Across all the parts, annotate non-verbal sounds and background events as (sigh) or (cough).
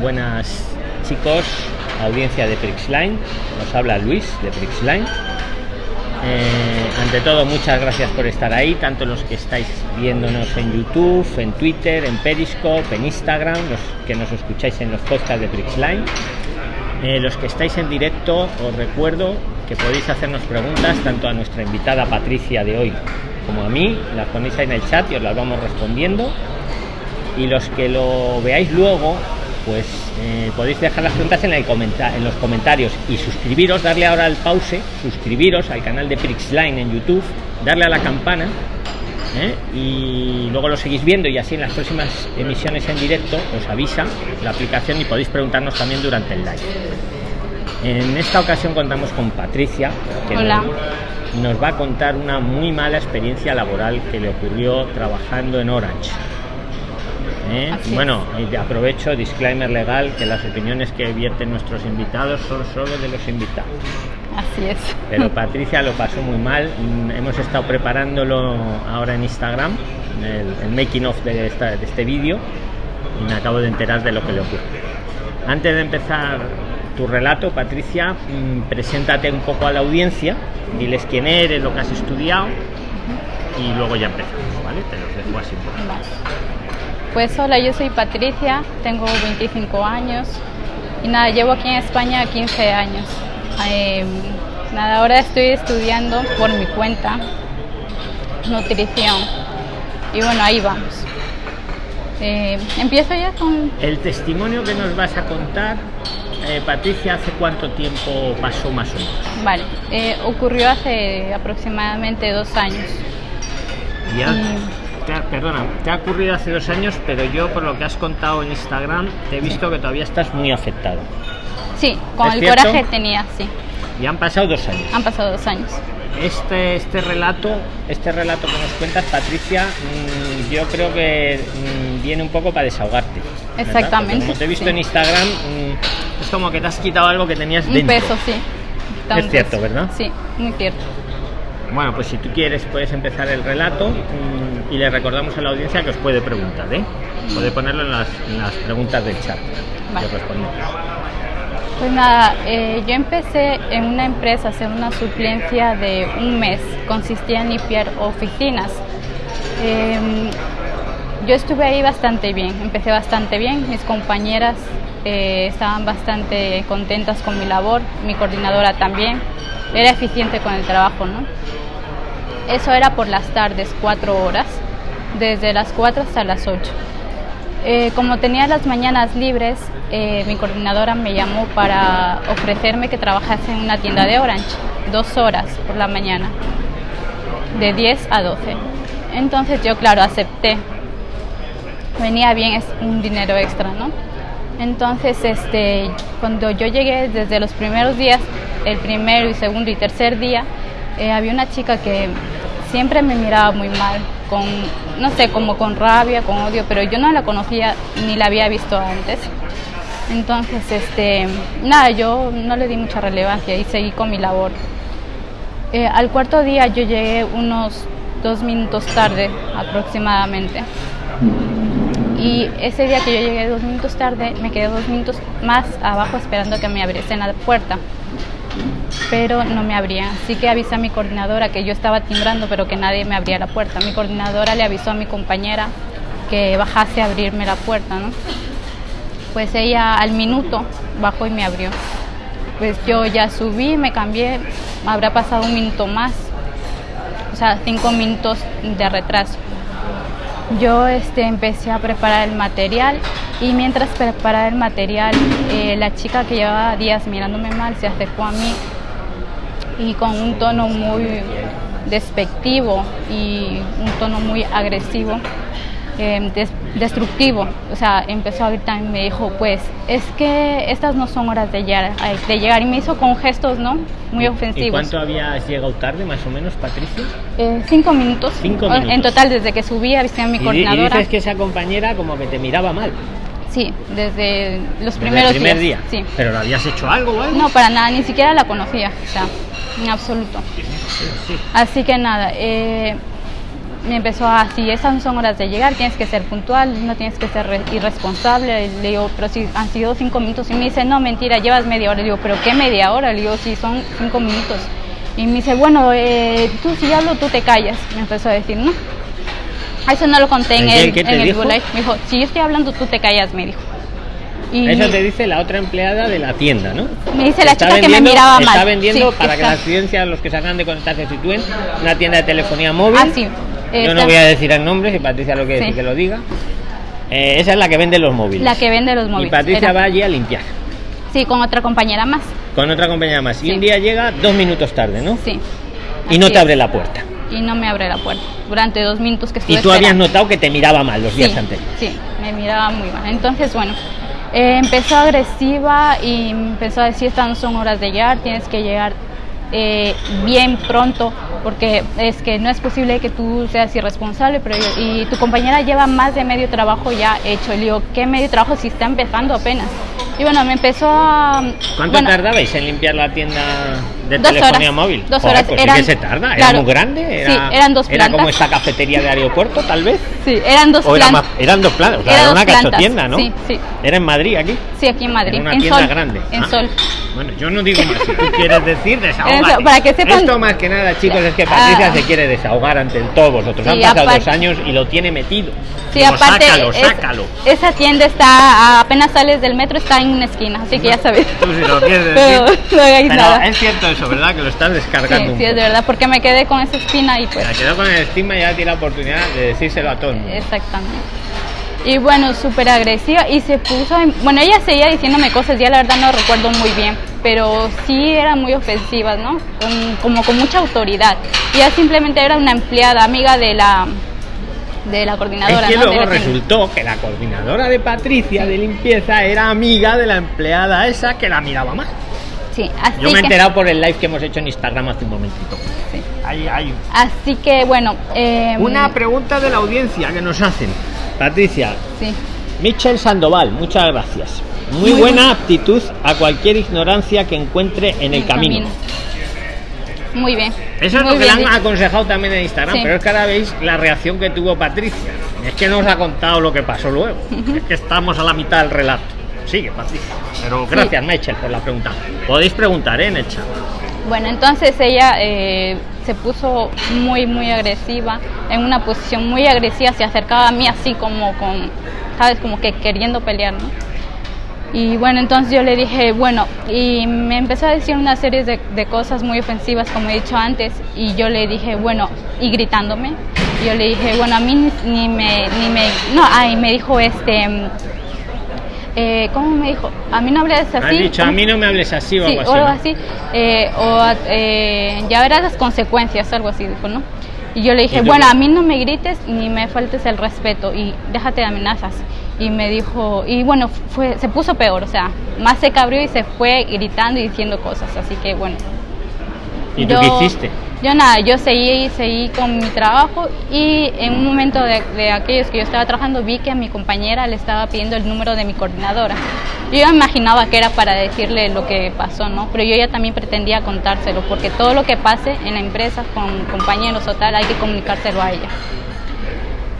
Buenas chicos, audiencia de Prixline. Nos habla Luis de Prixline. Eh, ante todo, muchas gracias por estar ahí, tanto los que estáis viéndonos en YouTube, en Twitter, en Periscope, en Instagram, los que nos escucháis en los podcasts de Prixline. Eh, los que estáis en directo, os recuerdo que podéis hacernos preguntas tanto a nuestra invitada Patricia de hoy como a mí, las ponéis ahí en el chat y os las vamos respondiendo. Y los que lo veáis luego, pues eh, podéis dejar las preguntas en, el en los comentarios y suscribiros, darle ahora al pause, suscribiros al canal de Prixline en YouTube, darle a la campana ¿eh? y luego lo seguís viendo y así en las próximas emisiones en directo os avisa la aplicación y podéis preguntarnos también durante el live. En esta ocasión contamos con Patricia, que Hola. Nos, nos va a contar una muy mala experiencia laboral que le ocurrió trabajando en Orange. ¿Eh? Bueno, y aprovecho, disclaimer legal, que las opiniones que vierten nuestros invitados son solo de los invitados. Así es. Pero (laughs) Patricia lo pasó muy mal. Mm, Hemos estado preparándolo ahora en Instagram, el, el making of de, esta- de este vídeo, y me acabo de enterar de lo que le ocurre. Antes de empezar tu relato, Patricia, mm, preséntate un poco a la audiencia, diles quién eres, lo que has estudiado, y luego ya empezamos, ¿vale? Te los dejo así un poco. Vale. Pues hola, yo soy Patricia, tengo 25 años y nada, llevo aquí en España 15 años. Eh, nada, ahora estoy estudiando por mi cuenta nutrición y bueno, ahí vamos. Eh, Empiezo ya con... El testimonio que nos vas a contar, eh, Patricia, ¿hace cuánto tiempo pasó más o menos? Vale, eh, ocurrió hace aproximadamente dos años. Ya, Y- te ha- perdona, te ha ocurrido hace dos años, pero yo por lo que has contado en Instagram te he visto que todavía estás muy afectado. Sí, con ¿Es el cierto? coraje tenía, sí. Y han pasado dos años. Han pasado dos años. Este, este relato, este relato que nos cuentas, Patricia, mm, yo creo que mm, viene un poco para desahogarte. Exactamente, Como te he visto sí. en Instagram, mm, es como que te has quitado algo que tenías Un dentro. peso, sí. Está Es un cierto, peso. ¿verdad? Sí, muy cierto. Bueno, pues si tú quieres puedes empezar el relato mm, y le recordamos a la audiencia que os puede preguntar, ¿eh? Puede ponerlo en las, en las preguntas del chat. Vale. Pues nada, eh, yo empecé en una empresa a hacer una suplencia de un mes. Consistía en limpiar oficinas. Eh, yo estuve ahí bastante bien, empecé bastante bien. Mis compañeras eh, estaban bastante contentas con mi labor, mi coordinadora también. Era eficiente con el trabajo, ¿no? Eso era por las tardes, cuatro horas, desde las 4 hasta las 8. Eh, como tenía las mañanas libres, eh, mi coordinadora me llamó para ofrecerme que trabajase en una tienda de Orange, dos horas por la mañana, de 10 a 12. Entonces yo, claro, acepté. Venía bien, es un dinero extra, ¿no? Entonces, este, cuando yo llegué desde los primeros días, el primero y segundo y tercer día, eh, había una chica que siempre me miraba muy mal, con, no sé, como con rabia, con odio, pero yo no la conocía ni la había visto antes. Entonces, este, nada, yo no le di mucha relevancia y seguí con mi labor. Eh, al cuarto día yo llegué unos dos minutos tarde aproximadamente. Y ese día que yo llegué dos minutos tarde, me quedé dos minutos más abajo esperando que me abriesen la puerta. Pero no me abrían. Así que avisé a mi coordinadora que yo estaba timbrando, pero que nadie me abría la puerta. Mi coordinadora le avisó a mi compañera que bajase a abrirme la puerta, ¿no? Pues ella al minuto bajó y me abrió. Pues yo ya subí, me cambié, habrá pasado un minuto más, o sea, cinco minutos de retraso. Yo este, empecé a preparar el material y mientras preparaba el material, eh, la chica que llevaba días mirándome mal se acercó a mí y con un tono muy despectivo y un tono muy agresivo, eh, des- destructivo. O sea, empezó a gritar y me dijo, pues es que estas no son horas de llegar, de llegar. Y me hizo con gestos, ¿no? Muy ¿Y ofensivos. cuánto habías llegado tarde, más o menos, Patricia? Eh, cinco minutos. Cinco En minutos. total, desde que subí, avisé a mi Y, di- y coordinadora. dices que esa compañera como que te miraba mal. Sí, desde los desde primeros el primer días. día. Sí. ¿Pero le habías hecho algo o algo? No, para nada, ni siquiera la conocía, o sea, en absoluto. Sí. Así que nada, eh, me empezó a, si esas son horas de llegar, tienes que ser puntual, no tienes que ser re- irresponsable. Le digo, pero si han sido cinco minutos. Y me dice, no, mentira, llevas media hora. Le digo, pero ¿qué media hora? Le digo, si son cinco minutos. Y me dice, bueno, eh, tú si hablo, tú te callas. Me empezó a decir, no. Eso no lo conté en ¿En qué- el, en el? Google Live. Me dijo, si yo estoy hablando, tú te callas, me dijo. Y Eso te dice la otra empleada de la tienda, ¿no? me dice la chica que me miraba mal. Está vendiendo Sí, para que está- las ciencias, los que se acaban de conectar, se sitúen, una tienda de telefonía móvil. Ah, sí. Yo no voy a decir el nombre, si Patricia lo quiere Sí. decir que lo diga. Eh, esa es la que vende los móviles. La que vende los y móviles. Patricia Era- va allí a limpiar, Sí, con otra compañera más. con otra compañera más. Y un día llega dos minutos tarde, ¿no? Sí. Y no te abre la puerta. Y no me abre la puerta. Durante dos minutos que Y estuve tú habías esperando. notado que te miraba mal los días sí, anteriores. Sí, me miraba muy mal. Entonces, bueno, eh, empezó agresiva y empezó a decir, estas no son horas de llegar, tienes que llegar eh, bien pronto, porque es que no es posible que tú seas irresponsable, pero yo- y tu compañera lleva más de medio trabajo ya hecho. Y le digo, ¿qué medio trabajo si está empezando apenas? Y bueno, me empezó a... ¿Cuánto bueno, tardabais en limpiar la tienda de Dos telefonía horas. móvil? Dos Joder, horas. Pues Eran- sí que se tarda. ¿Era claro. muy grande? Era, Sí, eran dos Era como plantas. esta cafetería de aeropuerto, tal vez. Sí, eran dos era plantas. eran dos plantas. O sea, Era era, una plantas, cachotienda, ¿no? sí, sí. Era en Madrid, aquí. Sí, aquí en Madrid. Era una en tienda Sol. grande. En Ah. Sol. Bueno, yo no digo más. Si tú quieres decir, desahógate. Eso, para que sepan- Esto más que nada, chicos, es que Patricia Ah. se quiere desahogar ante todos vosotros. Sí, Han pasado aparte- dos años y lo tiene metido. Sí, Digo, aparte, sácalo, es- sácalo. esa tienda está, apenas sales del metro, está en una esquina, así que ya sabes. Tú si lo quieres (laughs) decir. Pero no hagáis nada. es cierto eso, ¿verdad? Que lo estás Sí, descargando un sí, es de verdad, porque me quedé con esa espina y pues... Me quedó con el estigma y ya tiene la oportunidad de decírselo a todo el mundo. Exactamente. Y bueno, súper agresiva y se puso, en- bueno, ella seguía diciéndome cosas, ya la verdad no recuerdo muy bien, pero sí eran muy ofensivas, ¿no? Con- como con mucha autoridad. Y ella simplemente era una empleada, amiga de la de la coordinadora, es que ¿no? Luego resultó que la coordinadora de Patricia de limpieza era amiga de la empleada esa que la miraba mal. Sí, así Yo me he que- enterado por el live que hemos hecho en Instagram hace un momentito. sí. Así que bueno, eh, una pregunta de la audiencia que nos hacen. Patricia, sí. Michel Sandoval, muchas gracias. Muy, Muy buena aptitud a cualquier ignorancia que encuentre en el camino. Muy bien. Eso es muy lo que le bien han aconsejado también en Instagram, Sí. pero es que ahora veis la reacción que tuvo Patricia. Es que no os ha contado lo que pasó luego. Es que estamos a la mitad del relato. Sigue, Patricia. Pero gracias, Michel, por la pregunta. Podéis preguntar ¿eh? en el chat. Bueno, entonces ella eh, se puso muy, muy agresiva, en una posición muy agresiva, se acercaba a mí así como con, ¿sabes? Como que queriendo pelear, ¿no? Y bueno, entonces yo le dije, bueno, y me empezó a decir una serie de, de cosas muy ofensivas, como he dicho antes, y yo le dije, bueno, y gritándome, yo le dije, bueno, a mí ni, ni me, ni me, no, ay, me dijo este, eh, ¿cómo me dijo? A mí no hables así. Has dicho, a mí no me hables así o Sí, algo o así. algo eh, o eh, ya verás las consecuencias, algo así dijo, ¿no? Y yo le ¿Y dije, bueno, a mí no me grites ni me faltes el respeto y déjate de amenazas. Y me dijo, y bueno, fue, se puso peor, o sea, más se cabrió y se fue gritando y diciendo cosas, así que bueno. ¿Y tú qué hiciste? Yo nada, yo seguí, seguí con mi trabajo y en un momento de, aquellos que yo estaba trabajando vi que a mi compañera le estaba pidiendo el número de mi coordinadora. Yo imaginaba que era para decirle lo que pasó, ¿no? Pero yo ya también pretendía contárselo, porque todo lo que pase en la empresa con compañeros o tal hay que comunicárselo a ella.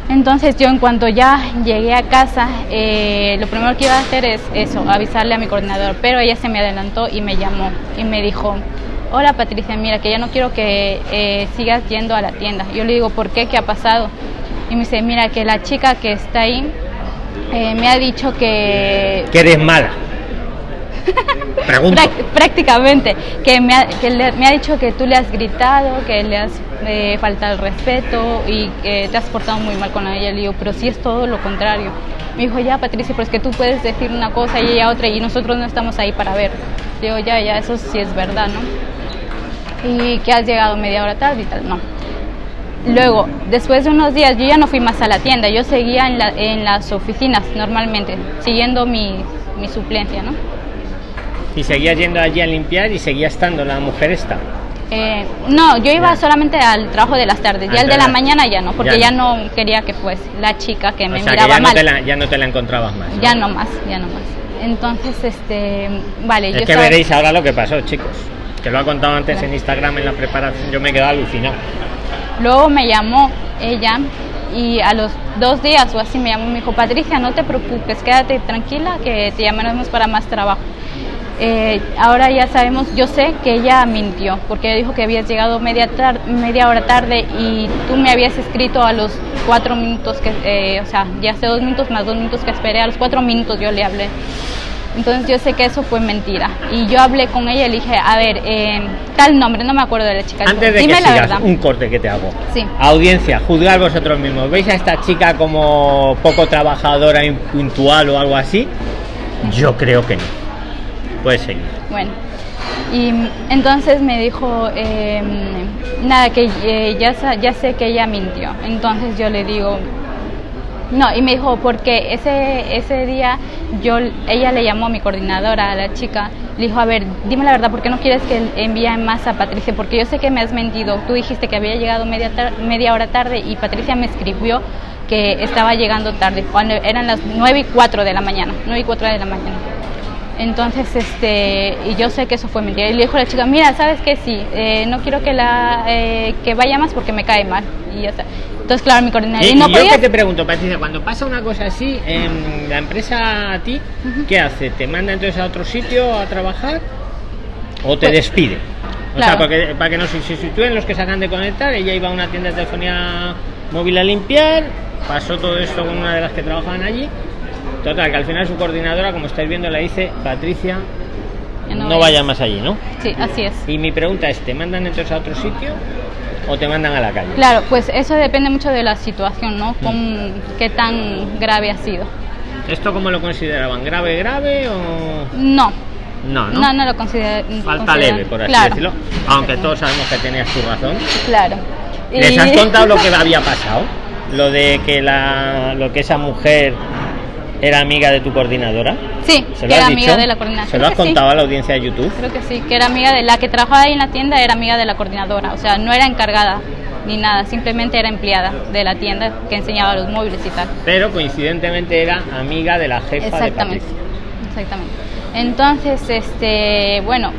Entonces yo en cuanto ya llegué a casa, eh, lo primero que iba a hacer es eso, avisarle a mi coordinador, pero ella se me adelantó y me llamó y me dijo, hola Patricia, mira que ya no quiero que eh, sigas yendo a la tienda. Yo le digo, ¿por qué? ¿Qué ha pasado? Y me dice, mira que la chica que está ahí eh, me ha dicho que Que eres mala. (laughs) Pregunto. Prácticamente, que, me ha, que le- me ha dicho que tú le has gritado, que le has eh, faltado el respeto y que te has portado muy mal con ella. Le digo, pero si es todo lo contrario. Me dijo, ya Patricia, pero es que tú puedes decir una cosa y ella otra y nosotros no estamos ahí para ver. Le digo, ya, ya, eso sí es verdad, ¿no? Y que has llegado media hora tarde y tal, no. Luego, después de unos días, yo ya no fui más a la tienda, yo seguía en, la- en las oficinas normalmente, siguiendo mi, mi suplencia, ¿no? Y seguías yendo allí a limpiar y seguía estando la mujer esta. Eh, no, yo iba Ya. solamente al trabajo de las tardes, Ah, ya el de la mañana ya no, porque ya ya no. no, quería que fuese la chica que me o sea, que miraba ya no, mal. te la, ya no te la encontrabas más. ¿no? Ya no más, ya no más. Entonces, este, vale, Es yo que veréis ahora lo que pasó, chicos. Que lo ha contado antes en Instagram en la preparación. Yo me quedado alucinado. Luego me llamó ella y a los dos días o así me llamó y me dijo, Patricia, no te preocupes, quédate tranquila que te llamaremos para más trabajo. Eh, ahora ya sabemos, yo sé que ella mintió, porque dijo que habías llegado media, media hora tarde y tú me habías escrito a los cuatro minutos que, eh, o sea, ya hace dos minutos más dos minutos que esperé, a los cuatro minutos yo le hablé. Entonces yo sé que eso fue mentira. Y yo hablé con ella y le dije, a ver, eh, tal nombre, no me acuerdo de la chica. Antes de que sigas, un corte que te hago. Sí. Audiencia, juzgar vosotros mismos. ¿Veis a esta chica como poco trabajadora, impuntual o algo así? Yo creo que no. Puedes seguir. Bueno. Y entonces me dijo, em, nada, que eh, ya, ya sé que ella mintió. Entonces yo le digo, no, y me dijo, porque ese, ese día yo, ella le llamó a mi coordinadora, a la chica, le dijo, a ver, dime la verdad, ¿por qué no quieres que envíe más a Patricia? Porque yo sé que me has mentido. Tú dijiste que había llegado media, media hora tarde y Patricia me escribió que estaba llegando tarde, cuando eran las 9 y 4 de la mañana, 9 y 4 de la mañana. Entonces, este, y yo sé que eso fue mentira. Y le dijo a la chica, mira, ¿sabes qué? Sí, eh, no quiero que, la, eh, que vaya más porque me cae mal. Y está. Entonces, claro, mi coordinador. Y, no yo que te pregunto, Patricia, cuando pasa una cosa así, en la empresa a ti, ¿qué hace? ¿Te manda entonces a otro sitio a trabajar o te pues, despide? O sea, para que, para que no se sitúen los que se acaban de conectar, ella iba a una tienda de telefonía móvil a limpiar, pasó todo esto con una de las que trabajaban allí Total, que al final su coordinadora, como estáis viendo, le dice, Patricia, no, vaya más allí, ¿no? Sí, así es. Y mi pregunta es, ¿te mandan entonces a otro sitio o te mandan a la calle? Claro, pues eso depende mucho de la situación, ¿no? Con, ¿Qué tan grave ha sido? ¿Esto cómo lo consideraban? ¿Grave, grave o...? No. No, no, no, no lo considero. Falta leve, por así decirlo. Aunque todos sabemos que tenías tu razón. Claro. ¿Les has contado lo que (laughs) había pasado? Lo de que la, lo que esa mujer ¿Era amiga de tu coordinadora? Sí, ¿Se lo era amiga de la coordinadora. ¿Se lo has contado a la audiencia de YouTube? Creo que sí, que era amiga de la que trabajaba ahí en la tienda, era amiga de la coordinadora. O sea, no era encargada ni nada, simplemente era empleada de la tienda que enseñaba los móviles y tal. Pero coincidentemente era amiga de la jefa exactamente, de Patricia. Exactamente. Entonces, este, bueno,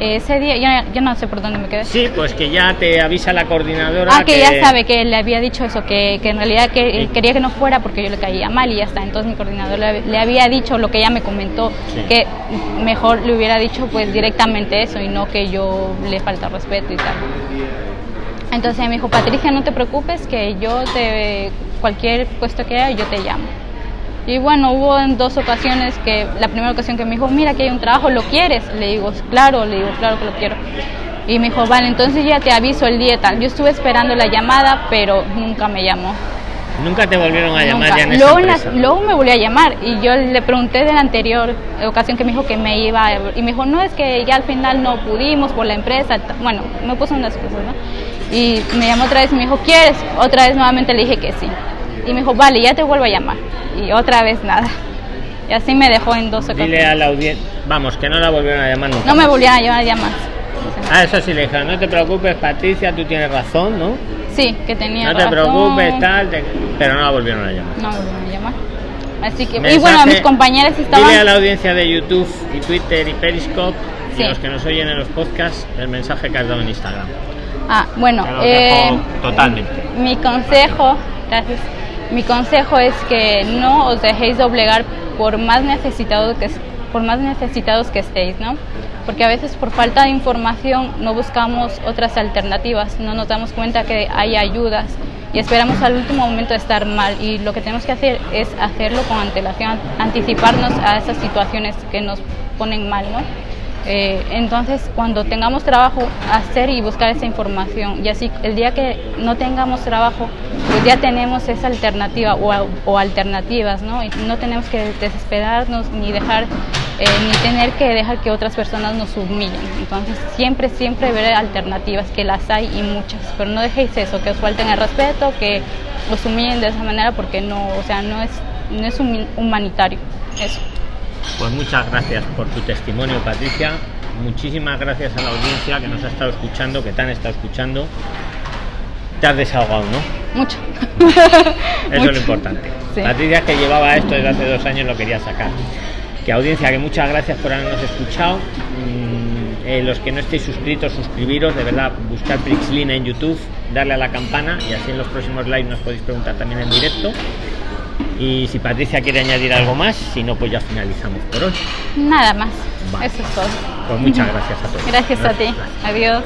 ese día ya, ya, no sé por dónde me quedé. Sí, pues que ya te avisa la coordinadora. Ah, que, ya sabe que le había dicho eso, que, que en realidad que quería que no fuera porque yo le caía mal y ya está. Entonces mi coordinador le, había dicho lo que ella me comentó, que mejor le hubiera dicho pues directamente eso y no que yo le falta respeto y tal. Entonces me dijo, Patricia, no te preocupes, que yo te, cualquier puesto que haya, yo te llamo. Y bueno, hubo en dos ocasiones que, la primera ocasión que me dijo, mira que hay un trabajo, ¿lo quieres? Le digo, claro, le digo, claro que lo quiero. Y me dijo, vale, entonces ya te aviso el día tal. Yo estuve esperando la llamada, pero nunca me llamó. Nunca te volvieron a llamar ya en luego, luego me volvió a llamar y yo le pregunté de la anterior ocasión que me dijo que me iba y me dijo, no, es que ya al final no pudimos por la empresa. Bueno, me puso unas cosas, ¿no? Y me llamó otra vez y me dijo, ¿quieres? Otra vez nuevamente le dije que sí. Y me dijo, vale, ya te vuelvo a llamar. Y otra vez nada. Y así me dejó en dos ocasiones. Dile a la audiencia, vamos, que no la volvieron a llamar nunca. No me volvieron a llamar ya más. Ah, eso sí le dijeron, no te preocupes, Patricia, tú tienes razón, ¿no? Sí, que tenía razón. No te preocupes, tal, pero no la volvieron a llamar. No volvieron a llamar. Así que, y bueno, mis compañeros estaban... Dile a la audiencia de YouTube y Twitter y Periscope y los que nos oyen en los podcasts el mensaje que has dado en Instagram. Ah, bueno, eh, totalmente. Mi consejo, gracias mi consejo es que no os dejéis doblegar por más necesitados que, por más necesitados que estéis, ¿no? Porque a veces por falta de información no buscamos otras alternativas, no nos damos cuenta que hay ayudas y esperamos al último momento estar mal y lo que tenemos que hacer es hacerlo con antelación, anticiparnos a esas situaciones que nos ponen mal, ¿no? Eh, entonces, cuando tengamos trabajo, hacer y buscar esa información. Y así, el día que no tengamos trabajo, pues ya tenemos esa alternativa o, alternativas, ¿no? Y no tenemos que desesperarnos ni dejar, eh, ni tener que dejar que otras personas nos humillen. Entonces, siempre, siempre ver alternativas, que las hay y muchas. Pero no dejéis eso, que os falten el respeto, que os humillen de esa manera, porque no, o sea, no es, no es humanitario eso. Pues muchas gracias por tu testimonio, Patricia. Muchísimas gracias a la audiencia que nos ha estado escuchando, que te han estado escuchando. Te has desahogado, ¿no? Mucho. (laughs) Eso es lo importante. Patricia, que llevaba esto desde hace dos años, lo quería sacar. Que audiencia, que muchas gracias por habernos escuchado. Mm, eh, los que no estéis suscritos, suscribiros, de verdad, buscar Prixlina en YouTube darle a la campana y así en los próximos live nos podéis preguntar también en directo. Y si Patricia quiere añadir algo más, si no, pues ya finalizamos por hoy. Nada más. Vale. Eso es todo. Pues muchas gracias a todos. Gracias a ti. Adiós.